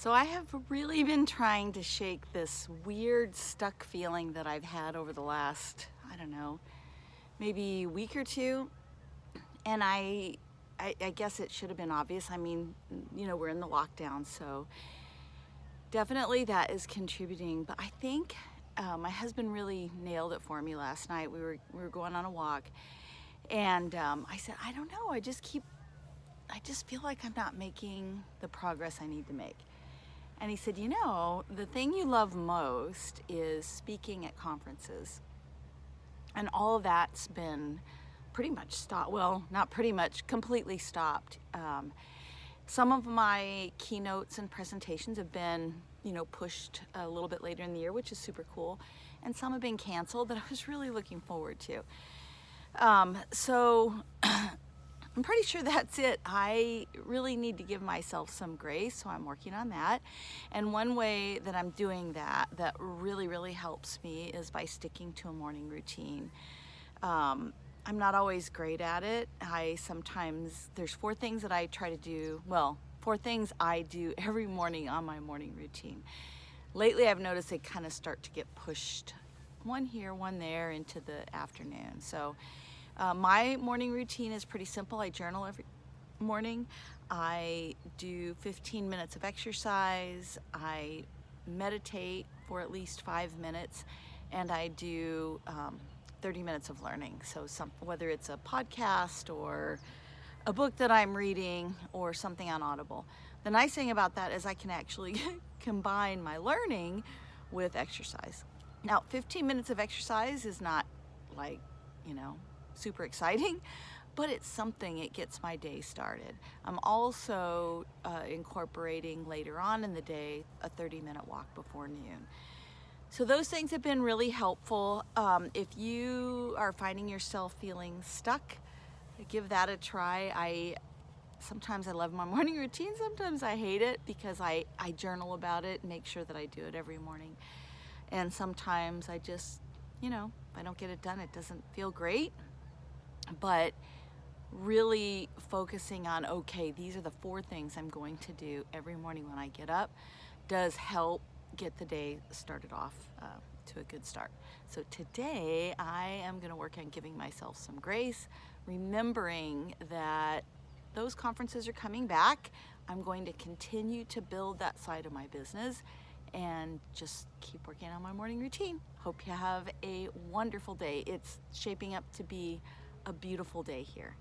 So I have really been trying to shake this weird stuck feeling that I've had over the last, I don't know, maybe week or two. And I, I, I guess it should have been obvious. I mean, you know, we're in the lockdown, so definitely that is contributing. But I think uh, my husband really nailed it for me last night. We were, we were going on a walk and um, I said, I don't know, I just keep, I just feel like I'm not making the progress I need to make. And he said, you know, the thing you love most is speaking at conferences. And all that's been pretty much stopped. Well, not pretty much, completely stopped. Um, some of my keynotes and presentations have been, you know, pushed a little bit later in the year, which is super cool. And some have been canceled that I was really looking forward to. Um, so I'm pretty sure that's it. I really need to give myself some grace, so I'm working on that. And one way that I'm doing that that really, really helps me is by sticking to a morning routine. Um, I'm not always great at it. I sometimes, there's four things that I try to do, well, four things I do every morning on my morning routine. Lately I've noticed they kind of start to get pushed one here, one there into the afternoon. So uh, my morning routine is pretty simple. I journal every morning. I do 15 minutes of exercise. I meditate for at least five minutes and I do um, 30 minutes of learning. So some, whether it's a podcast or a book that I'm reading or something on Audible. The nice thing about that is I can actually combine my learning with exercise. Now, 15 minutes of exercise is not like, you know, super exciting, but it's something, it gets my day started. I'm also uh, incorporating later on in the day a 30 minute walk before noon. So those things have been really helpful. Um, if you are finding yourself feeling stuck, give that a try. I sometimes I love my morning routine, sometimes I hate it because I, I journal about it, make sure that I do it every morning. And sometimes I just, you know, if I don't get it done, it doesn't feel great. But really focusing on, okay, these are the four things I'm going to do every morning when I get up does help get the day started off uh, to a good start. So today I am gonna work on giving myself some grace, remembering that those conferences are coming back. I'm going to continue to build that side of my business and just keep working on my morning routine. Hope you have a wonderful day. It's shaping up to be a beautiful day here.